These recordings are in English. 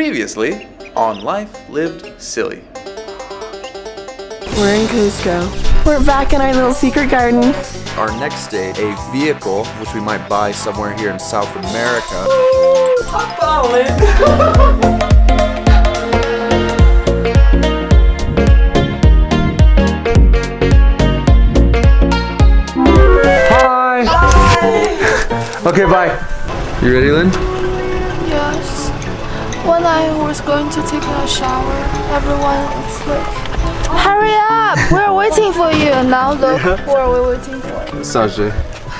Previously on Life Lived Silly. We're in Cusco. We're back in our little secret garden. Our next day, a vehicle which we might buy somewhere here in South America. I'm falling. Hi. Okay, bye. You ready, Lynn? Yes. When I was going to take a shower, everyone was like, Hurry up! We're waiting for you. Now look, who are we waiting for? Sajay.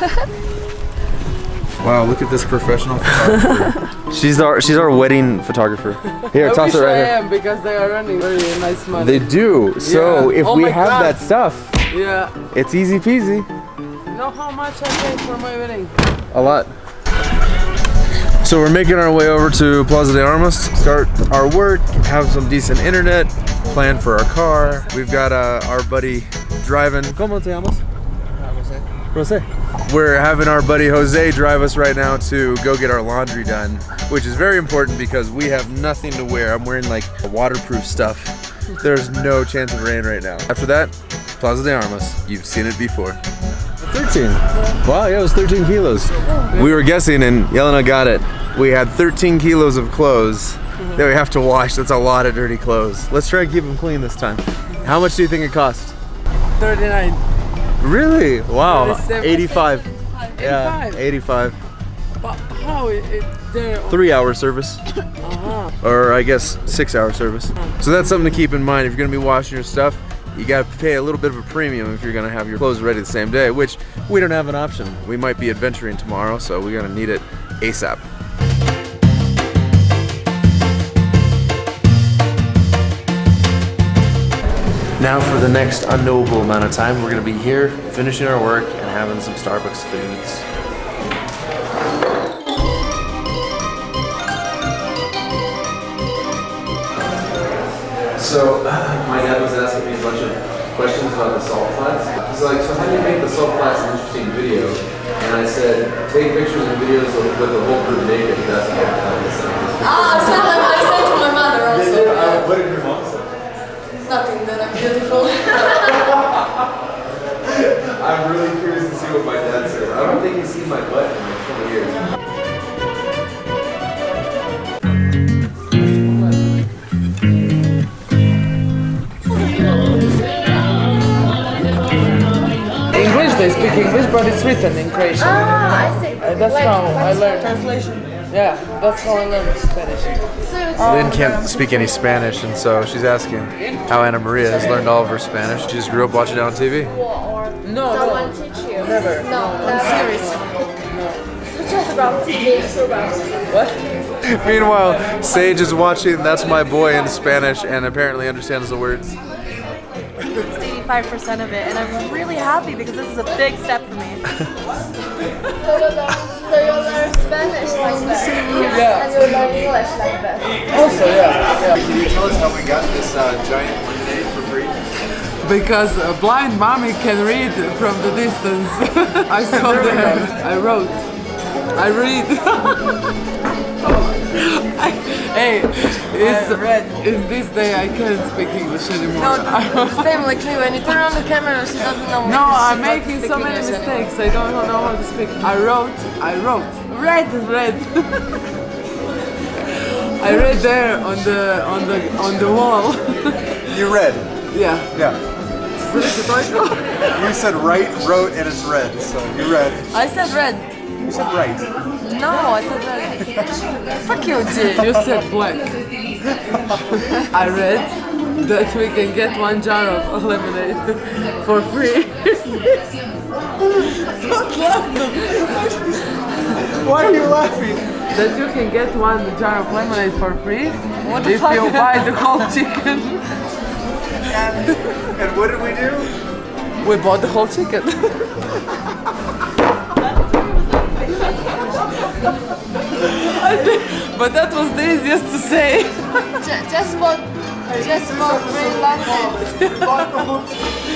wow, look at this professional photographer. she's our she's our wedding photographer. Here, I toss wish it right I here. am because they are running very nice money. They do. So Yeah. if Oh we have God. that stuff, yeah. it's easy peasy. You know how much I paid for my wedding? A lot. So we're making our way over to Plaza de Armas, start our work, have some decent internet, plan for our car. We've got uh, our buddy driving. ¿Cómo te llamas? Jose. We're having our buddy Jose drive us right now to go get our laundry done, which is very important because we have nothing to wear. I'm wearing like waterproof stuff. There's no chance of rain right now. After that, Plaza de Armas. You've seen it before. 13. Wow, yeah, it was 13 kilos. We were guessing and Yelena got it. We had 13 kilos of clothes that we have to wash. That's a lot of dirty clothes. Let's try and keep them clean this time. How much do you think it cost? 39. Really? Wow. 37. 85. Yeah, 85. 85. But how it, Three hour service. uh-huh. Or I guess six hour service. So that's something to keep in mind. If you're gonna be washing your stuff, you gotta pay a little bit of a premium if you're gonna have your clothes ready the same day, which we don't have an option. We might be adventuring tomorrow, so we're gonna need it ASAP. Now for the next unknowable amount of time, we're gonna be here finishing our work and having some Starbucks foods. So my dad was asking me a bunch of questions about the salt flats. He's like, so how do you make the salt flats an interesting video? And I said, take pictures and videos of, with the whole crew naked. That's how I said. Ah, so like I said to my mother also. Uh, what did your mom say? Nothing that I'm beautiful. I'm really curious English, they speak but it's written in Croatian. Ah, I see. Uh, that's how I learned. Translation. Yeah, that's how I learned Spanish. Lynn can't speak any Spanish, and so she's asking how Anna Maria has learned all of her Spanish. She just grew up watching it on TV. No, Someone no. teach you? Never. No, I'm serious. Just about TV programs. What? Meanwhile, Sage is watching That's My Boy in Spanish and apparently understands the words. 85% of it, and I'm really happy because this is a big step for me. So you learn, so you learn Spanish like that. Yeah. And you learn English like that. Also, yeah, yeah. Can you tell us how we got this uh, giant lemonade for free? Because a blind mommy can read from the distance. I saw that. I wrote. I read. I, hey, it's, in this day I can't speak English anymore. the same like me, when you turn on the camera, she doesn't know No, I'm making so many mistakes. I don't know how to speak. I wrote, I wrote, red, red. I read there on the on the on the wall. You read. yeah. Yeah. You said right, wrote, and it's red. So you read. I said red. You said right. No, I said red. Fuck you, G. You said black. I read that we can get one jar of lemonade for free. Why are you laughing? that you can get one jar of lemonade for free what if you buy the whole chicken. And what did we do? We bought the whole chicken. but that was the easiest to say. Just for, just for free lemonade.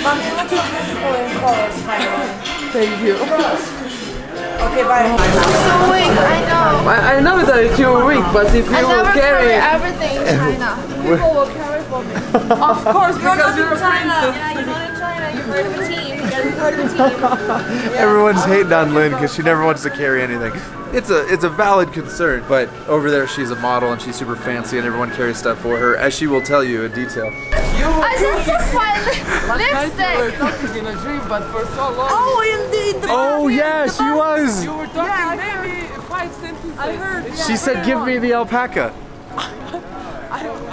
Mommy, you look so beautiful in colors, finally. Thank you. Okay, bye. So weak, I know. I, I know that you're weak, but if you I never carry, carry everything in China. People will carry for me. of course, because you're a princess. Yeah, you're not in China. You're part of a team. You gotta part of a team. Everyone's hating on Lynn because she never wants to carry anything. It's a it's a valid concern, but over there she's a model and she's super fancy and everyone carries stuff for her, as she will tell you in detail. I just took my li- Last night you were lipstick. talking in a dream, but for so long. Oh, indeed. Oh yeah, she was. You were talking maybe five sentences. I heard. She said, "Give me the alpaca."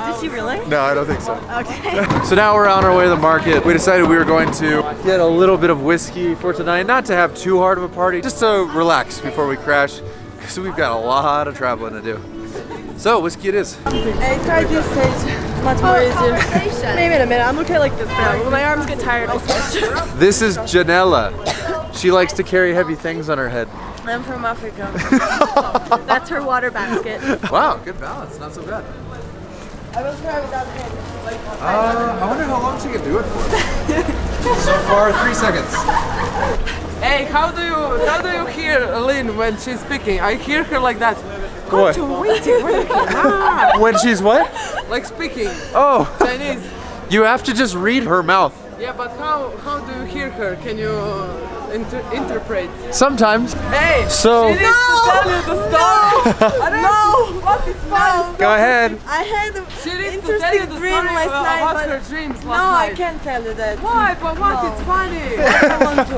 Did she really? No, I don't think so. Okay. So now we're on our way to the market. We decided we were going to get a little bit of whiskey for tonight, not to have too hard of a party, just to relax before we crash, because we've got a lot of traveling to do. So whiskey it is. I tried this stage. Much more oh, easier. Maybe in a minute. I'm okay like this now. When my arms get tired, I'll switch. This is Janella. She likes to carry heavy things on her head. I'm from Africa. That's her water basket. Wow, good balance, not so bad. I will try without hands. Uh, I wonder how long she can do it for. so far, three seconds. Hey, how do you how do you hear Lynn when she's speaking? I hear her like that, What? when she's what? like speaking Oh, Chinese. you have to just read her mouth. Yeah, but how how do you hear her? Can you uh, inter- interpret? Sometimes. Hey, So- she needs to tell you the story. I don't know what is funny. Go ahead. I had an She needs to tell you interesting the dream story last night, about but her dreams last no, I can't tell you that. Why? But what? No. It's funny. I want to.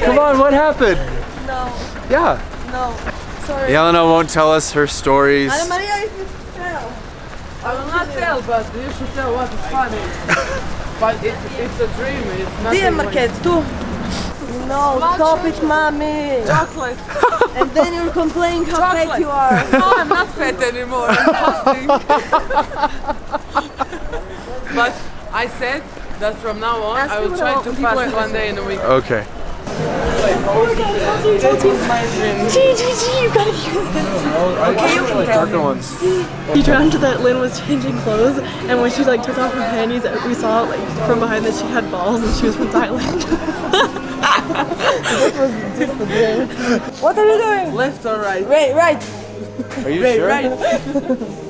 Come on, what happened? No, Yeah. no. Sorry. Yelena won't tell us her stories. Ana Maria, if you tell. I will not tell, but you should tell what is funny. but it's, it's a dream. It's nothing. Dear like Marquette, tu. No, stop it, mommy. chocolate. And then you're complaining how fat you are. No, I'm not fat anymore. I'm fasting. but I said that from now on Ask I will try to people fast one day in a week. Okay. Okay, you can tell. Darker ones. She dreamt that Lynn was changing clothes, and when she like took off her panties, we saw like from behind that she had balls and she was from Thailand. What are you doing? Left or right? Right, right. Are you Right, sure? right.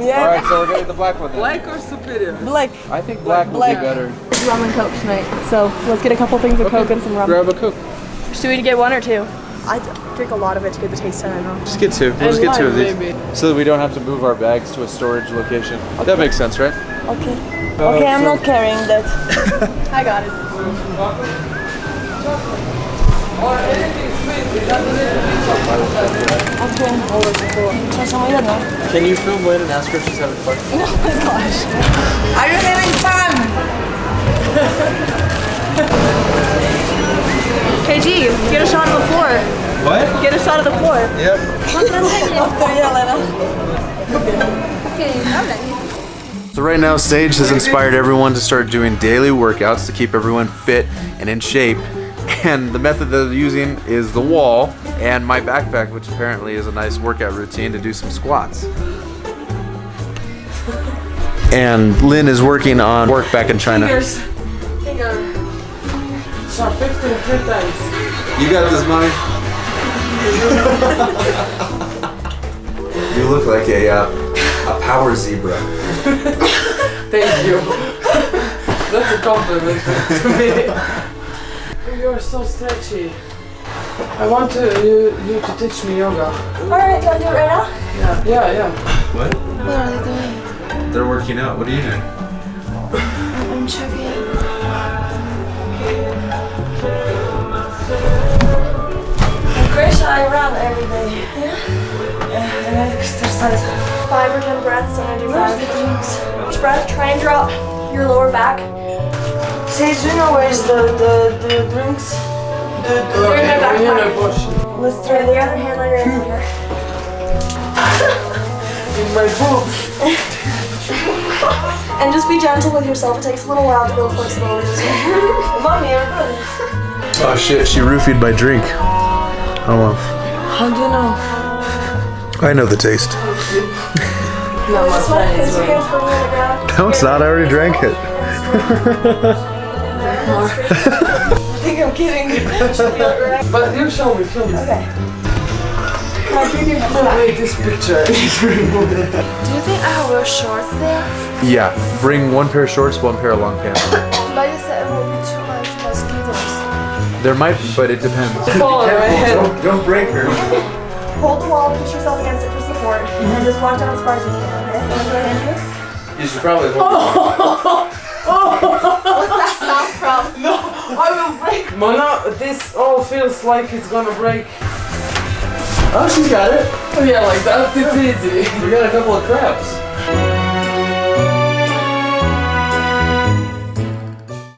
Yeah, Alright, so we're getting the black one then. Black or superior? black. I think black will Black. be better. rum and coke tonight, so let's get a couple things of coke and some rum. Grab a coke. Should we get one or two? I drink a lot of it to get the taste of it. I. Just get two. We'll just get two of these. maybe. So that we don't have to move our bags to a storage location. That makes sense, right? Okay. Uh, okay, I'm not carrying that. I got it. Or anything sweet. It doesn't need to be chocolate. Can you film Lynn and ask her if she's having fun? Oh my gosh. Are you having fun? KG, get a shot of the floor. What? Get a shot of the floor. Yep. After So right now, Sage has inspired everyone to start doing daily workouts to keep everyone fit and in shape. And the method that they're using is the wall and my backpack, which apparently is a nice workout routine to do some squats. And Lynn is working on work back in China. Fingers. Finger. Sharp 15 three times. You got this, mommy. you look like a uh, a power zebra. Thank you. That's a compliment to me. You are so stretchy. I want to, you, you to teach me yoga. Alright, can I do it right now? Yeah, yeah, yeah. What? What are they doing? They're working out. What are you doing? I'm checking. Chris, I run every day. Yeah? Yeah, and I exercise. Five or ten breaths and I do five. Each breath, try and drop your lower back. Sage, do you know where's the, the, the drinks? The, the, they're in my We're here backpack. in Let's try the other hand on your inhaler. In my boobs. And just be gentle with yourself. It takes a little while to build flexibility. Mommy, you're good. Oh shit, she roofied my drink. Oh well. How do you know? I know the taste. No, this one is your hands firmly on the ground. No, it's not. I already drank it. I think I'm kidding. She'll feel it right. But you show me, show me. Okay. Can I bring your No, wait, this picture is removed. Do you think I will wear shorts there? Yeah, bring one pair of shorts, one pair of long pants. But you said it will be too much mosquitoes. There might be, but it depends. Fall on. Don't, don't break her. hold the wall, push yourself against it for support, and just walk down as far as you can, okay? Wanna go ahead here? You should probably hold What's Mona, this all feels like it's gonna break. Oh, she's got it. Oh yeah, like that. It's easy. We got a couple of crabs.